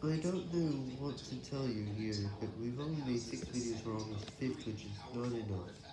I don't know what to tell you here, but we've only made 6 videos for almost 5th, which is not enough.